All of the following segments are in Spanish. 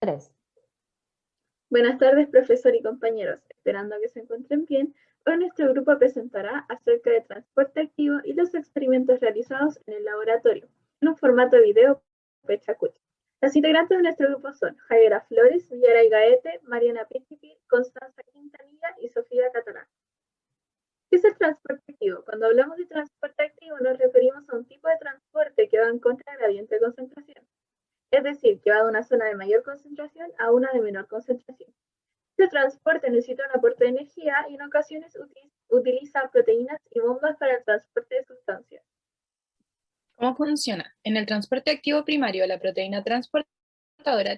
3. Buenas tardes, profesor y compañeros. Esperando que se encuentren bien, hoy nuestro grupo presentará acerca de transporte activo y los experimentos realizados en el laboratorio, en un formato video Pechacucha. Las integrantes de nuestro grupo son Javiera Flores, Villaray Gaete, Mariana Pichipi, Constanza Quintanilla y Sofía Catalán. ¿Qué es el transporte activo? Cuando hablamos de transporte activo nos referimos a un tipo de transporte que va en contra del gradiente de concentración. Es decir, que va de una zona de mayor concentración a una de menor concentración. Este transporte necesita un aporte de energía y en ocasiones utiliza proteínas y bombas para el transporte de sustancias. ¿Cómo funciona? En el transporte activo primario, la proteína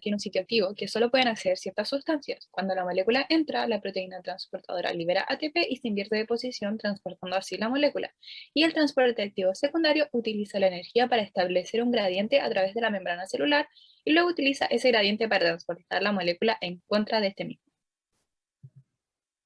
tiene un sitio activo que solo pueden acceder ciertas sustancias. Cuando la molécula entra, la proteína transportadora libera ATP y se invierte de posición, transportando así la molécula. Y el transporte activo secundario utiliza la energía para establecer un gradiente a través de la membrana celular y luego utiliza ese gradiente para transportar la molécula en contra de este mismo.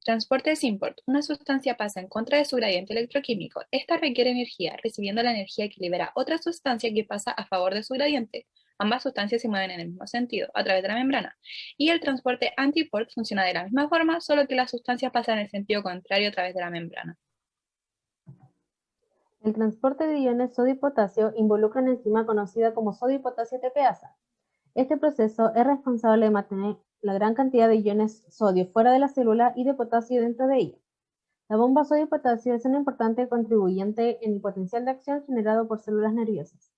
Transporte de import. Una sustancia pasa en contra de su gradiente electroquímico. Esta requiere energía, recibiendo la energía que libera otra sustancia que pasa a favor de su gradiente. Ambas sustancias se mueven en el mismo sentido, a través de la membrana. Y el transporte antiport funciona de la misma forma, solo que las sustancias pasan en el sentido contrario a través de la membrana. El transporte de iones sodio y potasio involucra una enzima conocida como sodio y potasio TPasa. Este proceso es responsable de mantener la gran cantidad de iones sodio fuera de la célula y de potasio dentro de ella. La bomba sodio-potasio es un importante contribuyente en el potencial de acción generado por células nerviosas.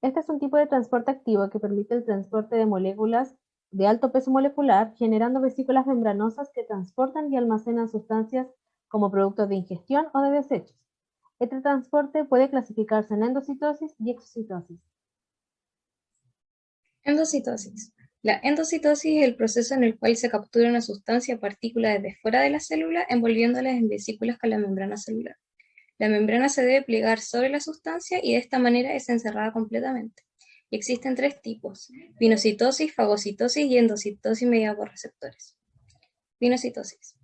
Este es un tipo de transporte activo que permite el transporte de moléculas de alto peso molecular, generando vesículas membranosas que transportan y almacenan sustancias como productos de ingestión o de desechos. Este transporte puede clasificarse en endocitosis y exocitosis. Endocitosis. La endocitosis es el proceso en el cual se captura una sustancia o partícula desde fuera de la célula envolviéndolas en vesículas con la membrana celular. La membrana se debe plegar sobre la sustancia y de esta manera es encerrada completamente. Y existen tres tipos, pinocitosis, fagocitosis y endocitosis mediada por receptores. Pinocitosis.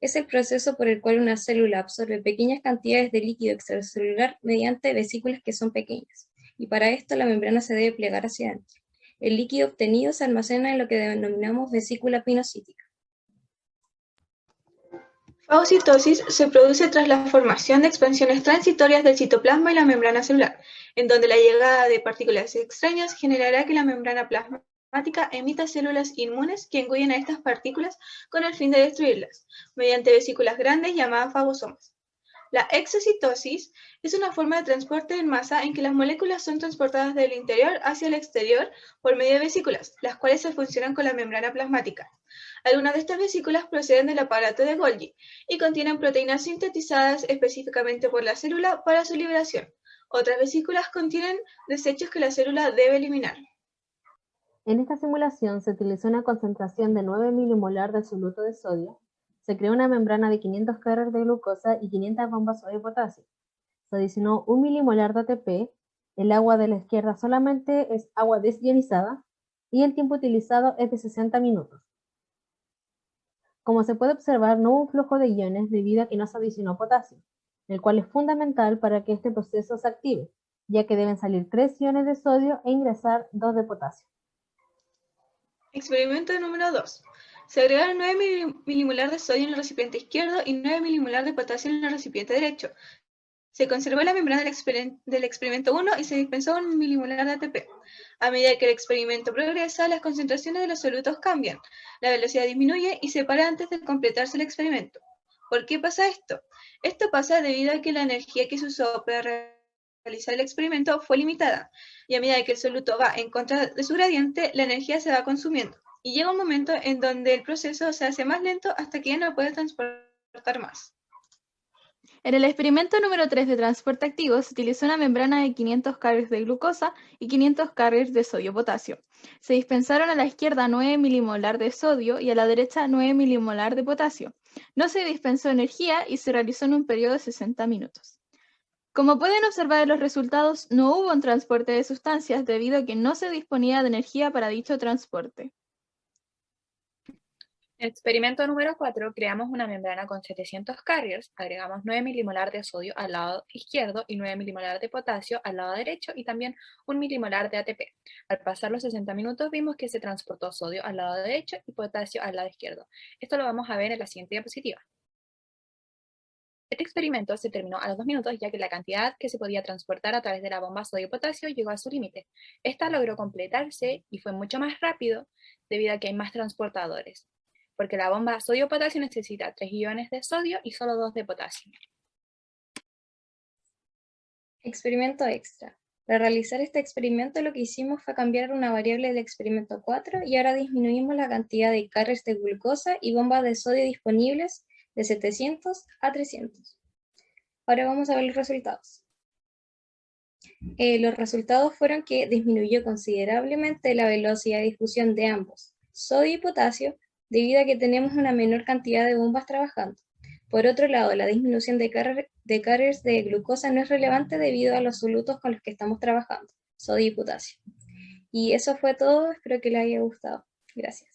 Es el proceso por el cual una célula absorbe pequeñas cantidades de líquido extracelular mediante vesículas que son pequeñas, y para esto la membrana se debe plegar hacia adentro. El líquido obtenido se almacena en lo que denominamos vesícula pinocítica. Fagocitosis se produce tras la formación de expansiones transitorias del citoplasma y la membrana celular, en donde la llegada de partículas extrañas generará que la membrana plasmática emita células inmunes que engullen a estas partículas con el fin de destruirlas, mediante vesículas grandes llamadas fagosomas. La exocitosis es una forma de transporte en masa en que las moléculas son transportadas del interior hacia el exterior por medio de vesículas, las cuales se funcionan con la membrana plasmática. Algunas de estas vesículas proceden del aparato de Golgi y contienen proteínas sintetizadas específicamente por la célula para su liberación. Otras vesículas contienen desechos que la célula debe eliminar. En esta simulación se utilizó una concentración de 9 milimolar de soluto de sodio, se creó una membrana de 500 cargas de glucosa y 500 bombas de potasio. Se adicionó 1 milimolar de ATP, el agua de la izquierda solamente es agua desionizada y el tiempo utilizado es de 60 minutos. Como se puede observar, no hubo un flujo de iones debido a que no se adicionó potasio, el cual es fundamental para que este proceso se active, ya que deben salir 3 iones de sodio e ingresar 2 de potasio. Experimento número 2. Se agregaron 9 milimolar de sodio en el recipiente izquierdo y 9 milimolar de potasio en el recipiente derecho. Se conservó la membrana del, experimento 1 y se dispensó un milimolar de ATP. A medida que el experimento progresa, las concentraciones de los solutos cambian, la velocidad disminuye y se para antes de completarse el experimento. ¿Por qué pasa esto? Esto pasa debido a que la energía que se usó para realizar el experimento fue limitada, y a medida que el soluto va en contra de su gradiente, la energía se va consumiendo, y llega un momento en donde el proceso se hace más lento hasta que ya no puede transportar más. En el experimento número 3 de transporte activo se utilizó una membrana de 500 cargas de glucosa y 500 cargas de sodio-potasio. Se dispensaron a la izquierda 9 milimolar de sodio y a la derecha 9 milimolar de potasio. No se dispensó energía y se realizó en un periodo de 60 minutos. Como pueden observar en los resultados, no hubo un transporte de sustancias debido a que no se disponía de energía para dicho transporte. Experimento número 4. Creamos una membrana con 700 carriers, agregamos 9 milimolar de sodio al lado izquierdo y 9 milimolar de potasio al lado derecho y también 1 milimolar de ATP. Al pasar los 60 minutos vimos que se transportó sodio al lado derecho y potasio al lado izquierdo. Esto lo vamos a ver en la siguiente diapositiva. Este experimento se terminó a los 2 minutos ya que la cantidad que se podía transportar a través de la bomba sodio-potasio llegó a su límite. Esta logró completarse y fue mucho más rápido debido a que hay más transportadores porque la bomba sodio-potasio necesita 3 iones de sodio y solo 2 de potasio. Experimento extra. Para realizar este experimento lo que hicimos fue cambiar una variable del experimento 4 y ahora disminuimos la cantidad de cargas de glucosa y bombas de sodio disponibles de 700 a 300. Ahora vamos a ver los resultados. Eh, los resultados fueron que disminuyó considerablemente la velocidad de difusión de ambos, sodio y potasio, debido a que tenemos una menor cantidad de bombas trabajando. Por otro lado, la disminución de, carriers de glucosa no es relevante debido a los solutos con los que estamos trabajando, sodio y potasio. Y eso fue todo, espero que les haya gustado. Gracias.